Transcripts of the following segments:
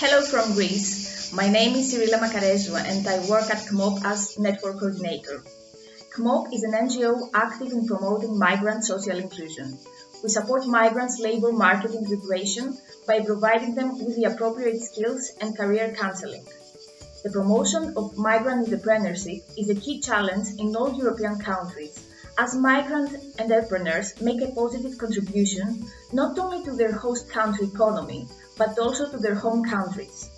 Hello from Greece. My name is Cyrilla Makarezou and I work at CMOP as Network Coordinator. CMOP is an NGO active in promoting migrant social inclusion. We support migrants' labor market integration by providing them with the appropriate skills and career counseling. The promotion of migrant entrepreneurship is a key challenge in all European countries, as migrant entrepreneurs make a positive contribution not only to their host country economy, but also to their home countries.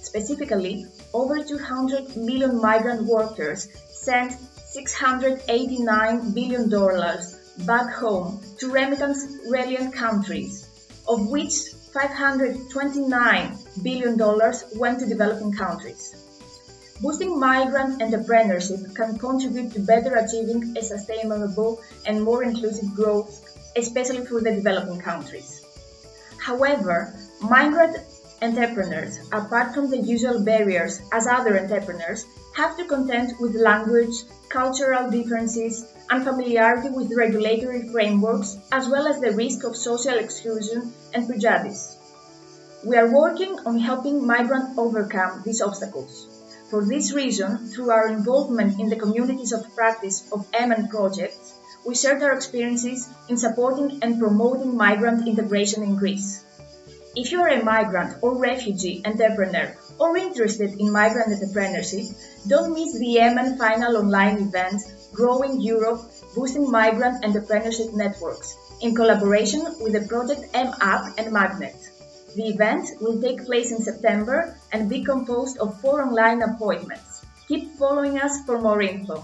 Specifically, over 200 million migrant workers sent $689 billion back home to remittance-reliant countries, of which $529 billion went to developing countries. Boosting migrant entrepreneurship can contribute to better achieving a sustainable and more inclusive growth, especially for the developing countries. However, migrant entrepreneurs, apart from the usual barriers as other entrepreneurs, have to contend with language, cultural differences, unfamiliarity with regulatory frameworks, as well as the risk of social exclusion and prejudice. We are working on helping migrants overcome these obstacles. For this reason, through our involvement in the communities of practice of MN projects, we shared our experiences in supporting and promoting migrant integration in Greece. If you are a migrant or refugee entrepreneur or interested in migrant entrepreneurship, don't miss the MN final online event Growing Europe Boosting Migrant Entrepreneurship Networks in collaboration with the project M-App and Magnet. The event will take place in September and be composed of four online appointments. Keep following us for more info.